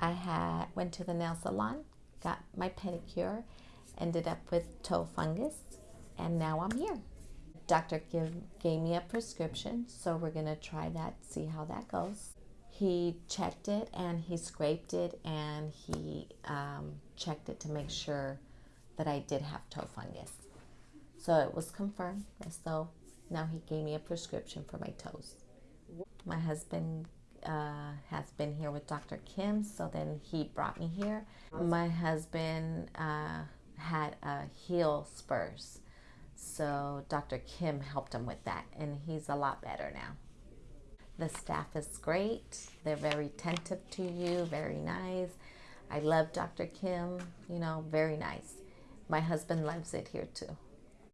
I had went to the nail salon, got my pedicure, ended up with toe fungus, and now I'm here. Doctor give, gave me a prescription, so we're gonna try that, see how that goes. He checked it and he scraped it and he um, checked it to make sure that I did have toe fungus. So it was confirmed. So now he gave me a prescription for my toes. My husband uh, has been here with Dr. Kim, so then he brought me here. My husband uh, had a heel spurs, so Dr. Kim helped him with that, and he's a lot better now. The staff is great. They're very attentive to you, very nice. I love Dr. Kim, you know, very nice. My husband loves it here too.